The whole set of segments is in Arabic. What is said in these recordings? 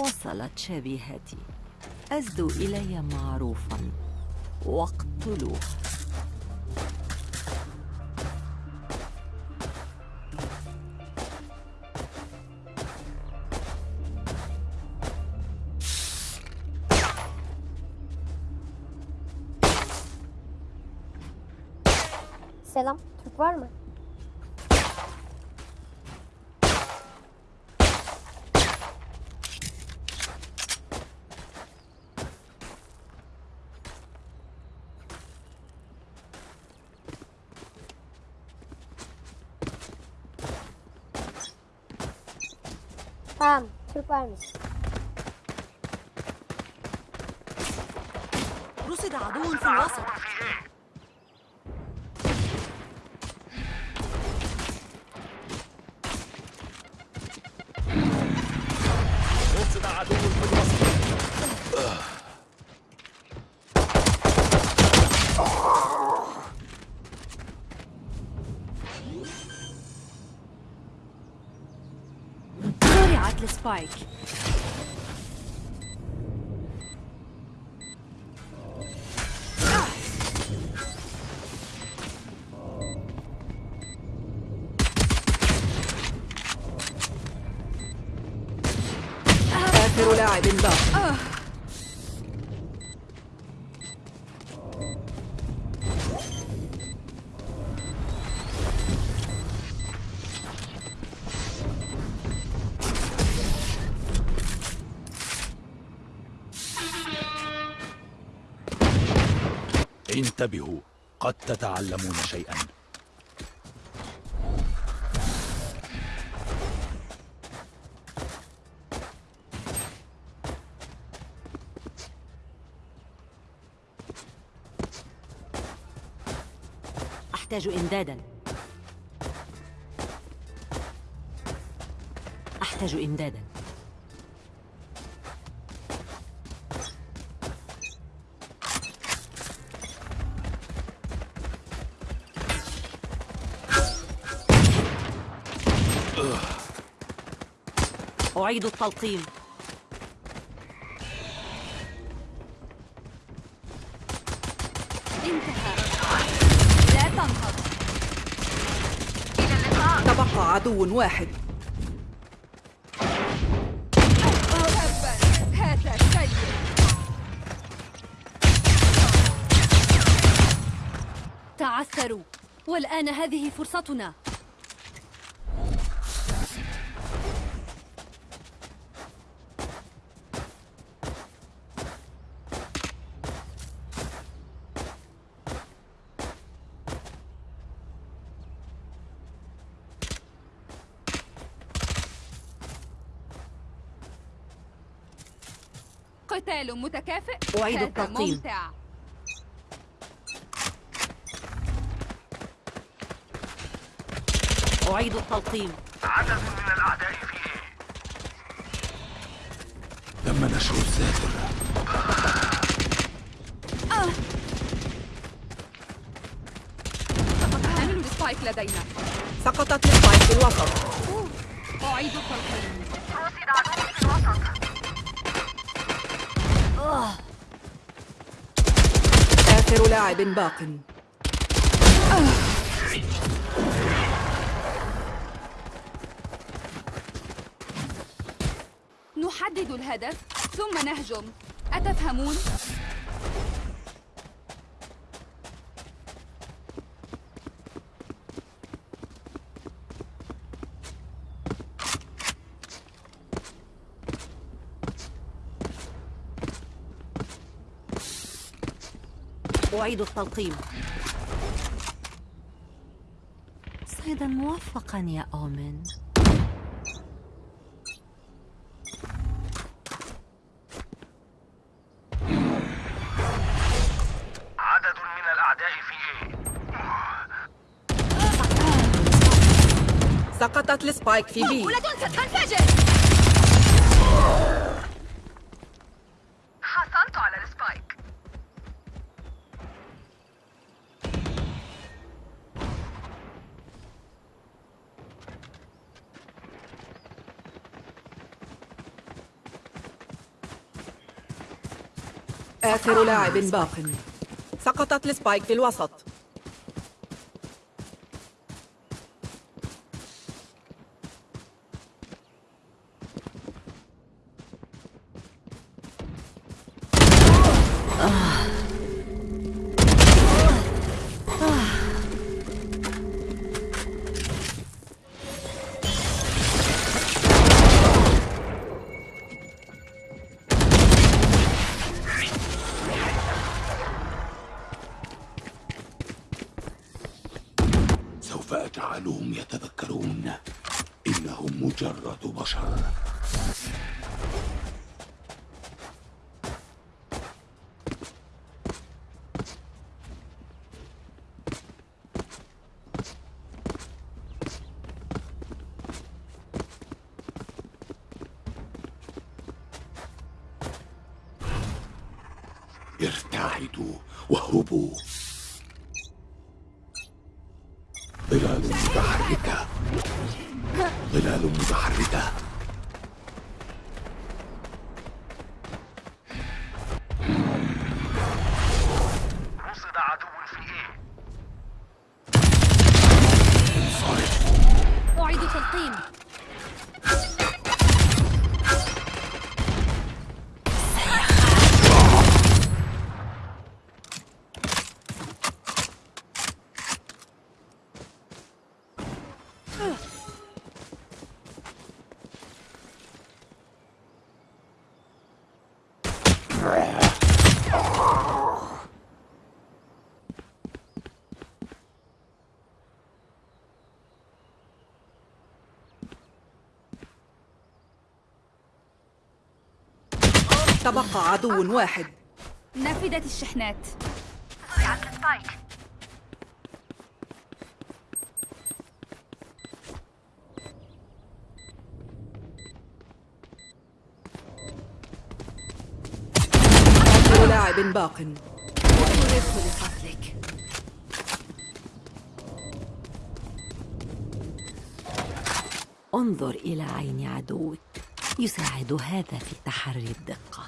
وصلت شبيهتي. أزدوا إلي معروفا. واقتلوها Varmış. رصد عدو في الوسط زرعت انتبهوا قد تتعلمون شيئا. أحتاج إمدادا. أحتاج إمدادا. أعيد التلقيم. انتهى. لا تنهض. تبقى عدو واحد. هذا سيء تعثروا. والآن هذه فرصتنا. قتال متكافئ. أعيد هذا التلقيم. ممتع. أعيد التلقيم. تم نشر الساتر حامل ال spike لدينا. سقطت ال spike في الوسط. أعيد التلقيم. آخر لاعب باق نحدد الهدف ثم نهجم أتفهمون؟ أعيد التلقيم. صيدا موفقا يا أومن. عدد من الأعداء في؟ سقطت السبايك في بي على السبايك آخر لاعب باق. سقطت السبايك في الوسط. ارتعدوا واهربوا تبقى عدو واحد. نفدت الشحنات. آخر لاعب باق. لقتلك انظر إلى عين عدوك يساعد هذا في تحري الدقة.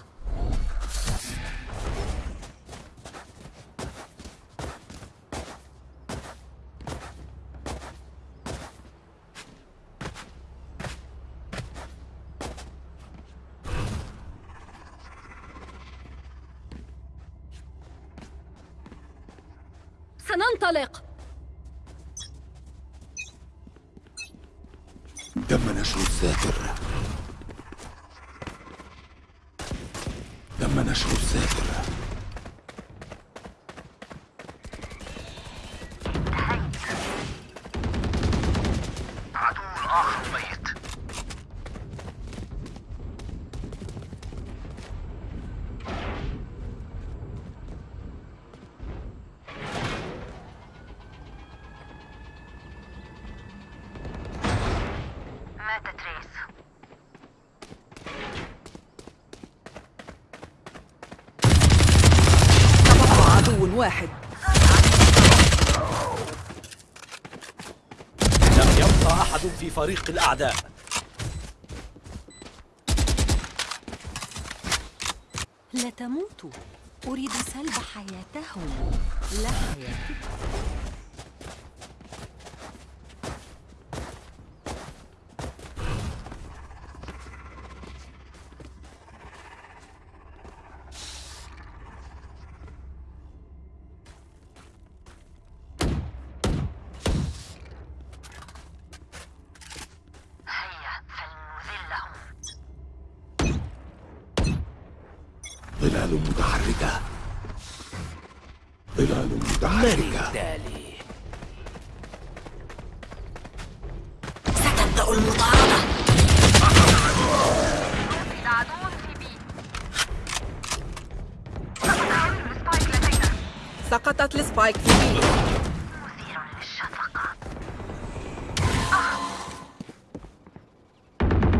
عدو الآخر ميت مات تريس تبقى عدو واحد لم يبقى أحد في فريق الأعداء. لا تموتوا أريد سلب حياتهم. لا حياتك ظلال متحركة. ظلال متحركة. ستبدأ المطاردة. سقطت السبايك في بي. مثير للشفقة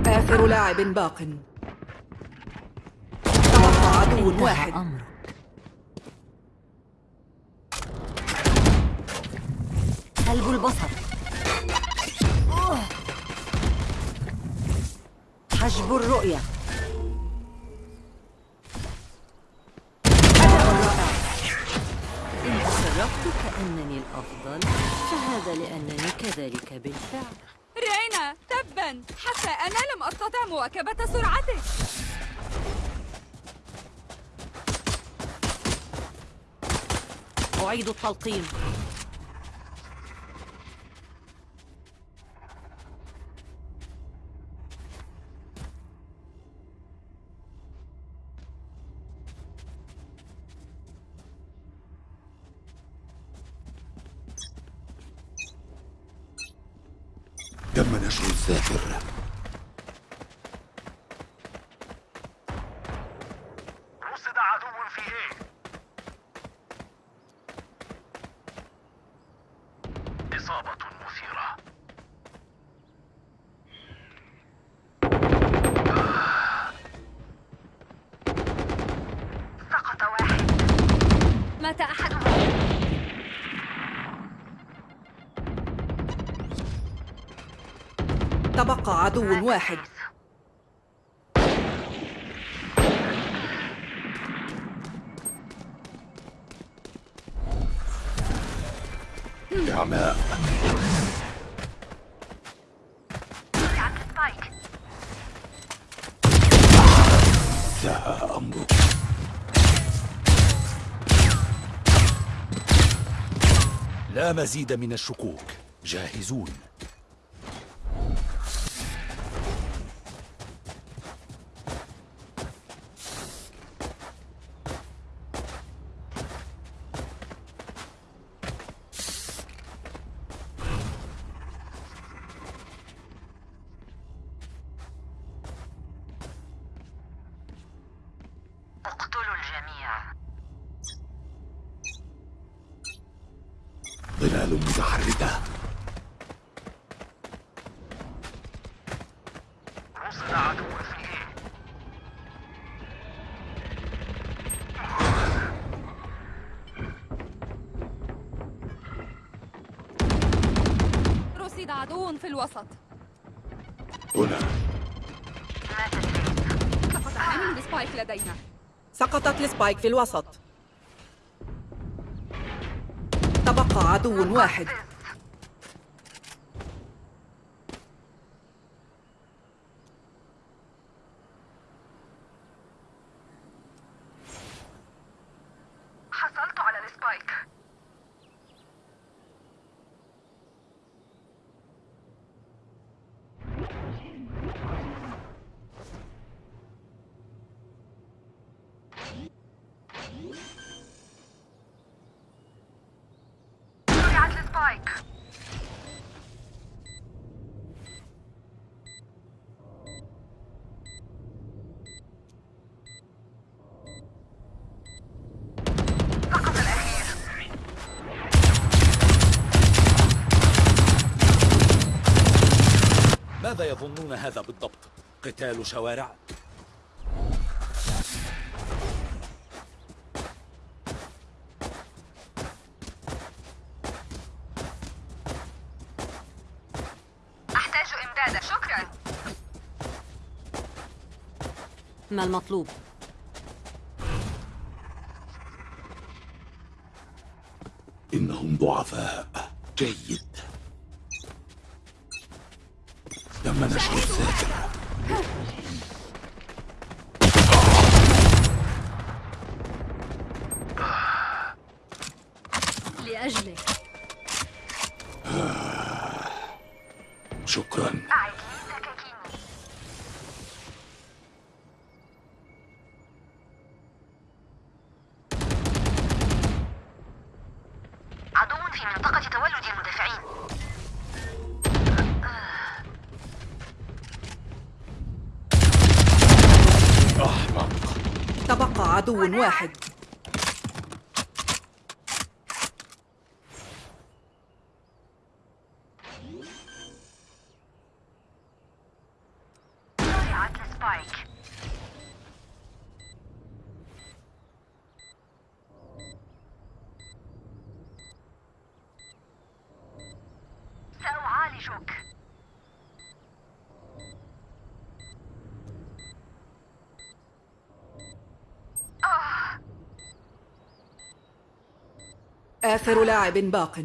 آخر لاعب باق. عدو واحد. قلب البصر. حجب الرؤية. إن تصرفت كأنني الأفضل فهذا لأنني كذلك بالفعل. رينا تبا. حتى أنا لم أستطع مواكبة سرعتك. أعيد التلقيم. تم نشر الذاكر عدو واحد. سبايك ساء أمرك. لا مزيد من الشكوك. جاهزون. ظلال متحركة. رصد عدو في رصد عدو في الوسط. هنا. سقط حامل ال spike لدينا. سقطت ال spike في الوسط. عدو واحد حصلت على السبايك الأخير ماذا يظنون هذا بالضبط؟ قتال شوارع؟ أحتاج إمدادا شكرا ما المطلوب؟ إنهم ضعفاء جيد عدو واحد. آخر لاعب باق.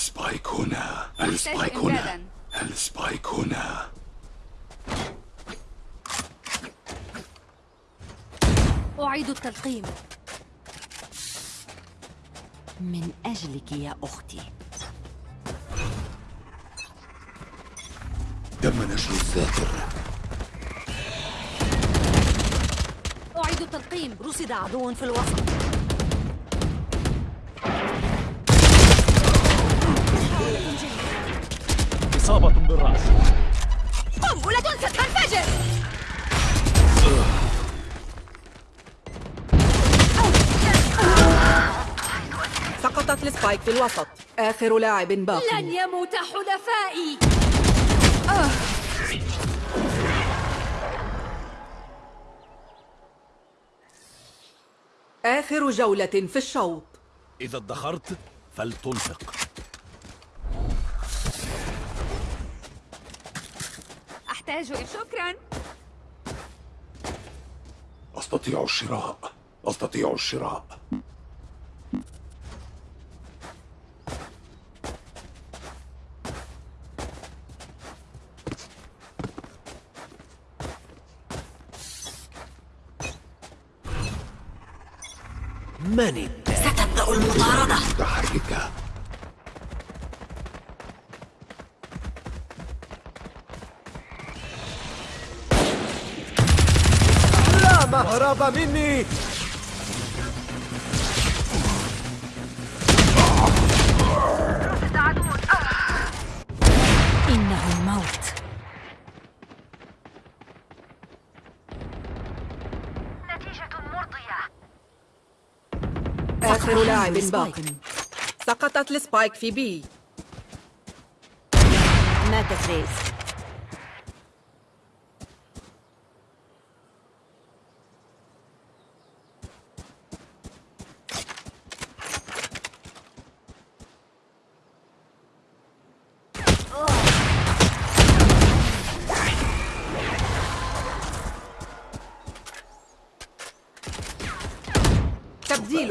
ال spike هنا ال spike هنا ال spike هنا أعيد التلقيم. من أجلك يا أختي. تم نشر الساتر أعيد التلقيم. رصد عدو في الوسط. إصابة بالرأس. قنبلة ستنفجر سقطت السبايك في الوسط. آخر لاعب باق لن يموت حلفائي. آخر جولة في الشوط. إذا ادخرت فلتنفق. أحتاج شكرا. أستطيع الشراء. أستطيع الشراء. من مني. إنه الموت. نتيجة مرضية. آخر لاعب. باق سقطت ال spike في B. ماتت ريز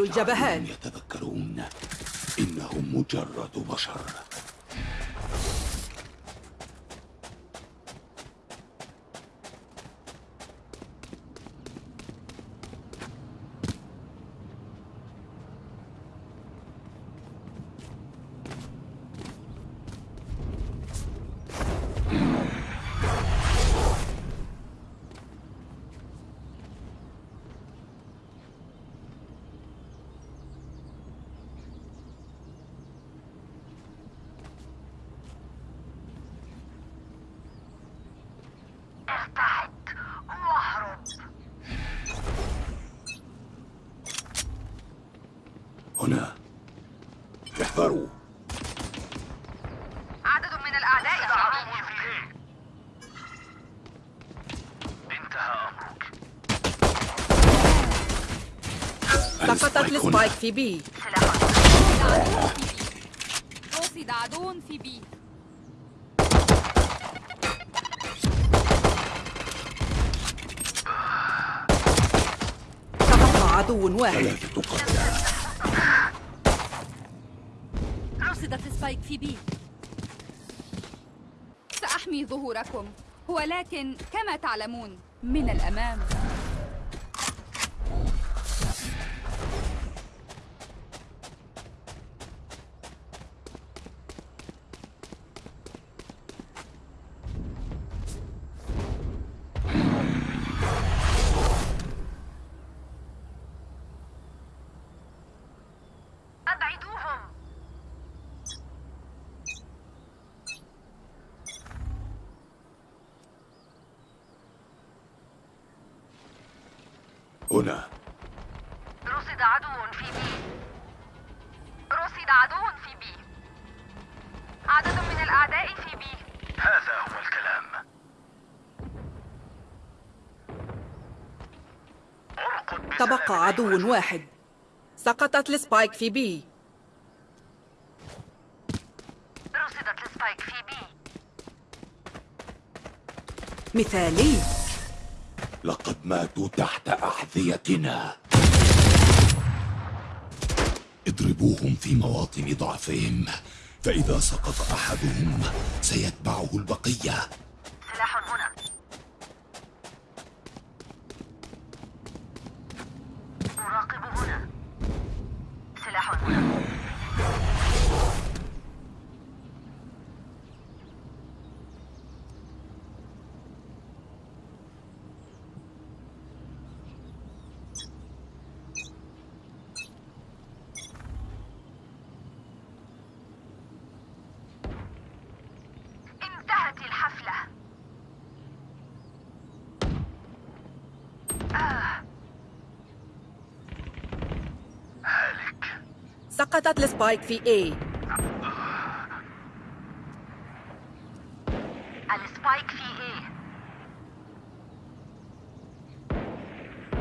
الجبهات. يتذكرون إنهم مجرد بشر ارتعد واهرب هنا احذروا عدد من الأعداء عدو يعانون في إيه انتهى أمرك سقطت السبايك في بي. رصد عدو في بي تبقى عدو واحد رصدت سبايك في بي. سأحمي ظهوركم. ولكن كما تعلمون من الأمام أبعدوهم. هنا رصد عدو في بي رصد عدو في بي عدد من الأعداء في بي. هذا هو الكلام. تبقى عدو واحد. سقطت ال spike في B. رصدت ال spike في B. مثالي. لقد ماتوا تحت أحذيتنا. اضربوهم في مواطن ضعفهم. فإذا سقط أحدهم سيتبعه البقية. سقطت السبايك في اي السبايك في إيه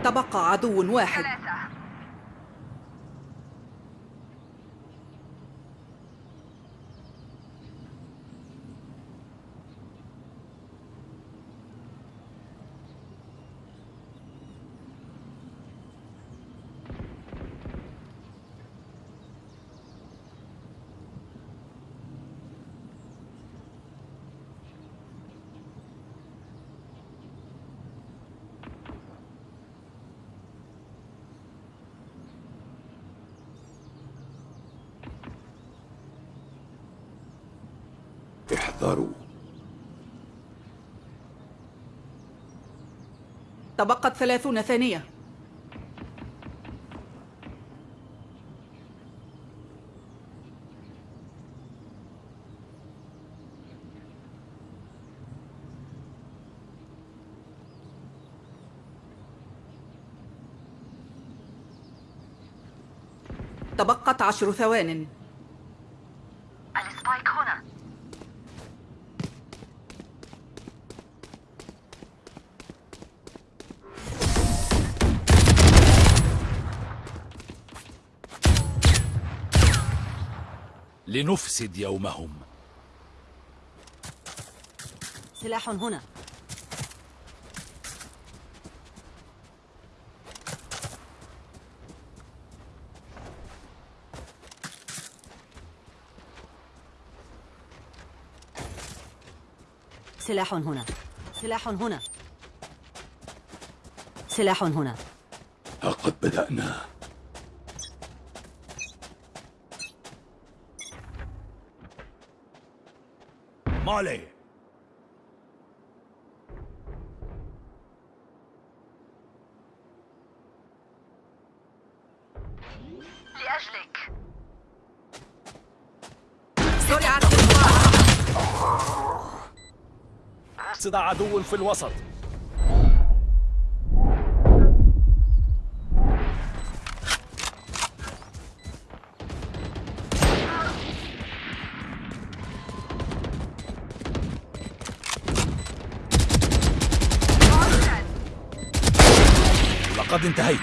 تبقى عدو واحد. تبقت ثلاثون ثانية. تبقت عشر ثوان. لنفسد يومهم. سلاح هنا. سلاح هنا. سلاح هنا. سلاح هنا. ها قد بدأنا. مالي. لأجلك. سرعة رصد عدو في الوسط. انتهيت.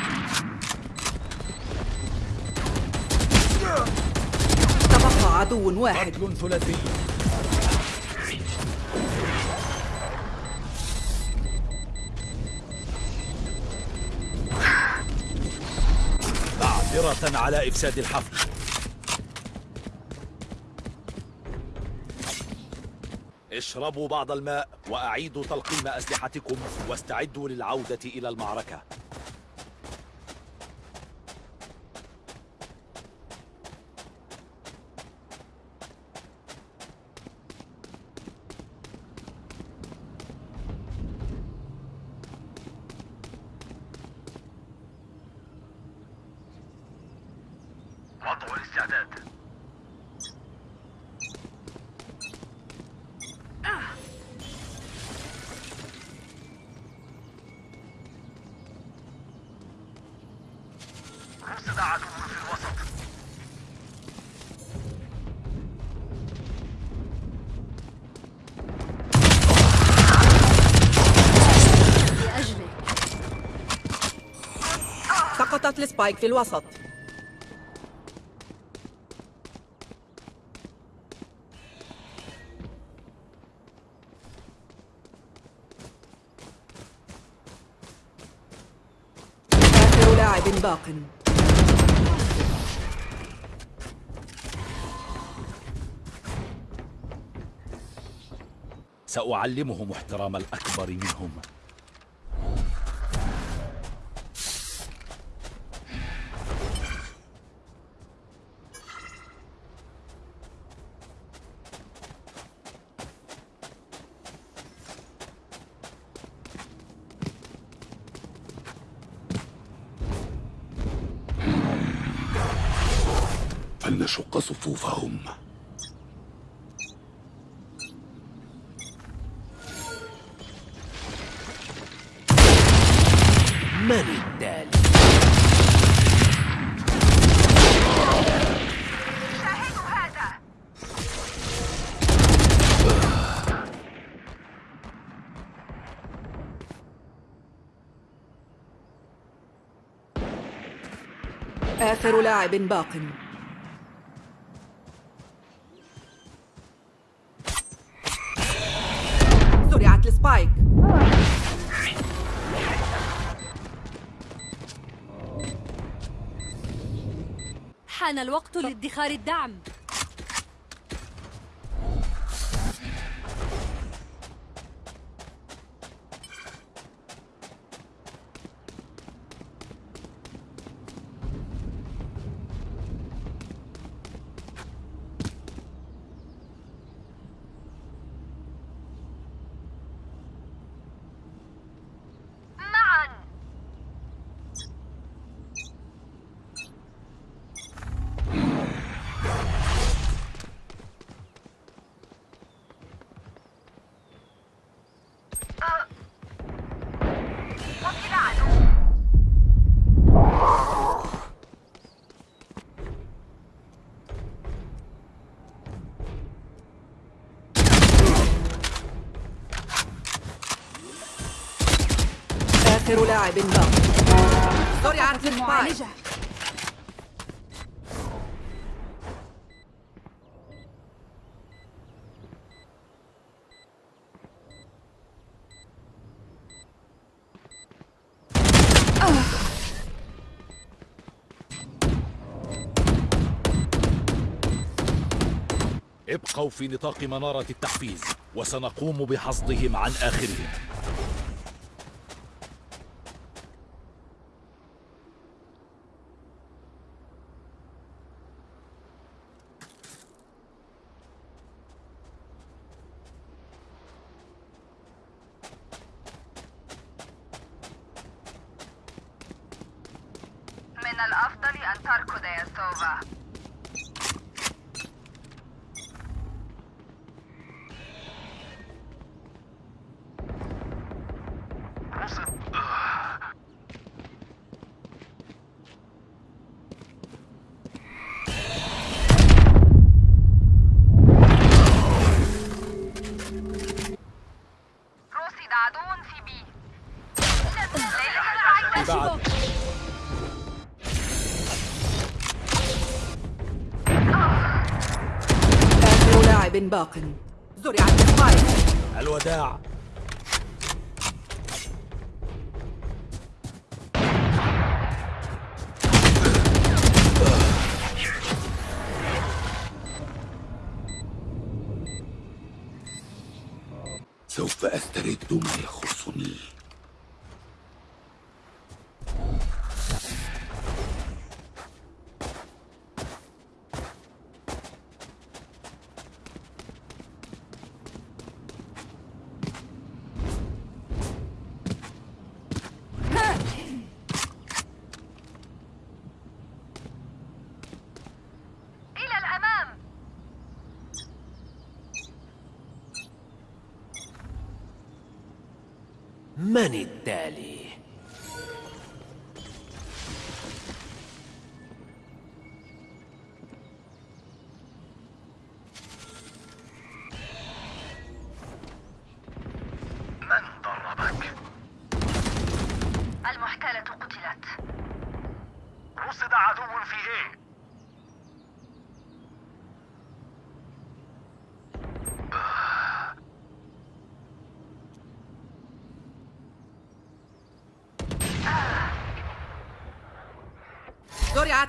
تبقى عدو واحد. قتل ثلاثي. معذرة على إفساد الحفل. اشربوا بعض الماء وأعيدوا تلقيم أسلحتكم واستعدوا للعودة إلى المعركة. سقطت السبايك في الوسط. آخر لاعب باق. سأعلمهم احترام الأكبر منهم. من التالي آخر لاعب باق. حان الوقت لادخار الدعم. لاعب باق زرعت السبايك ابقوا في نطاق منارة التحفيز وسنقوم بحصدهم عن آخرهم. باق. زرعت السبايك الوداع. سوف أسترد ما يخصني إلى الأمام من التالي؟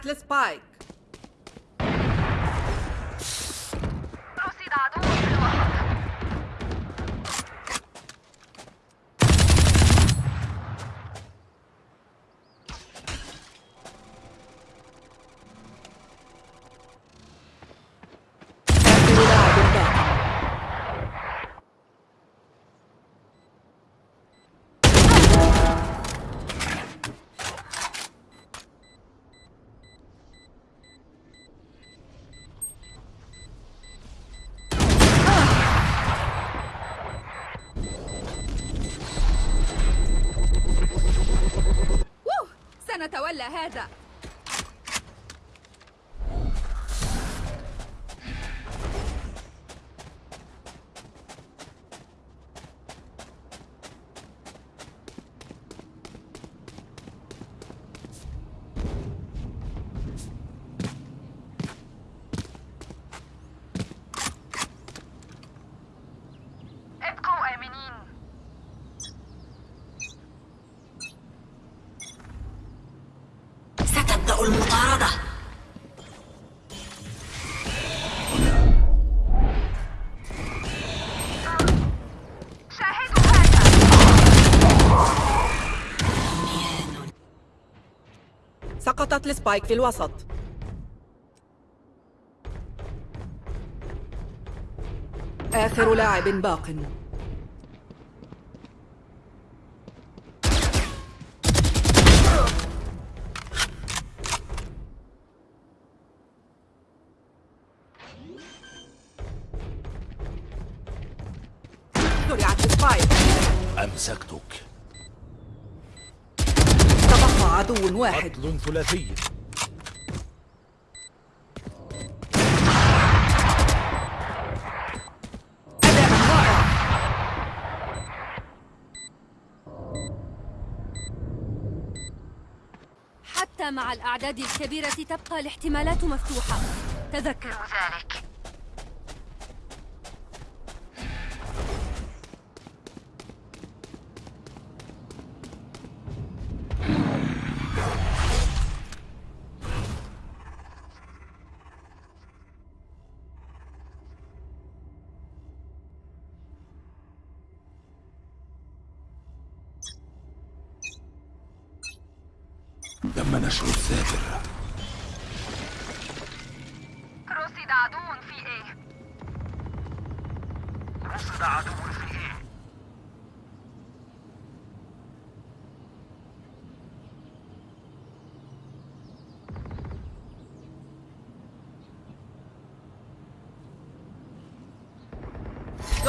زرعت السبايك هذا سقطت ال spike في الوسط. آخر لاعب باق. السبايك أمسكتك. عدو واحد. قتل ثلاثي. أداء رائع. حتى مع الأعداد الكبيرة تبقى الاحتمالات مفتوحة. تذكر. ذلك.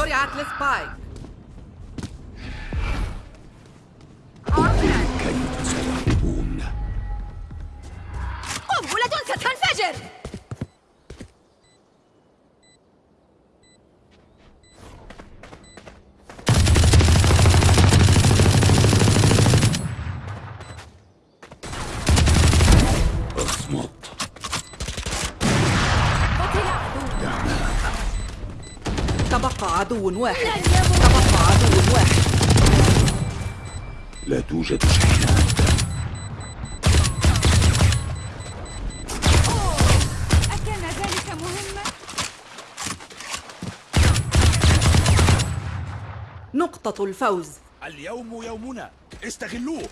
The Atlas 5. عدو واحد. تبقى عدو واحد. لا توجد شحنات أكان ذلك مهما؟ نقطة الفوز. اليوم يومنا. استغلوه.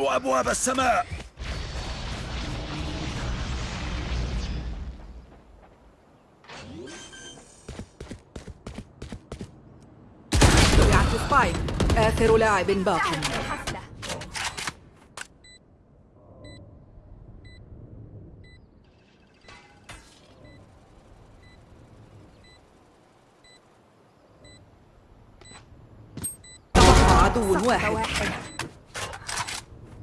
افتحوا أبواب السماء. سبايك. آخر لاعب باق. عدو واحد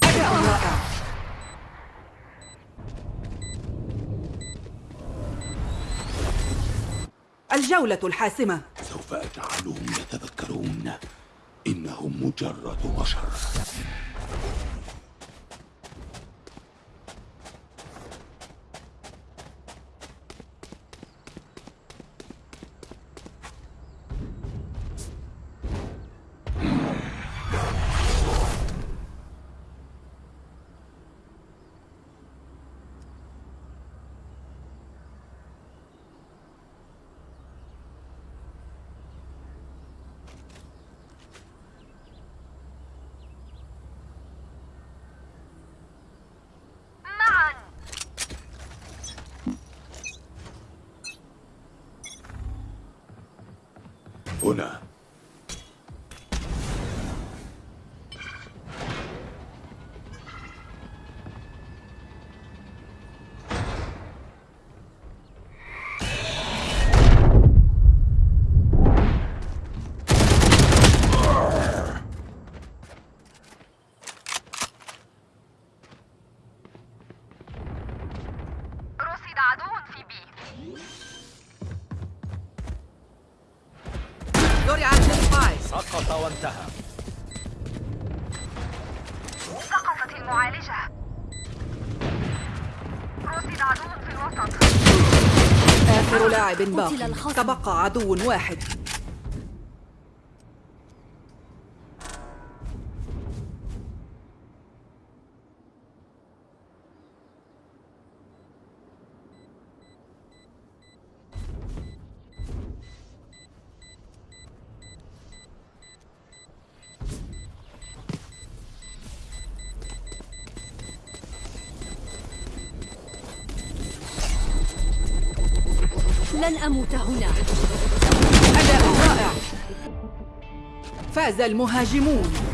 أداء رائع الجولة الحاسمة. سوف أجعلهم يتذكرون إنهم مجرد بشر معا هنا رصد عدو في بي زرعت سبايك سقط وانتهى سقطت المعالجة رصد عدو في الوسط آخر لاعب قتل باق. تبقى عدو واحد المهاجمون.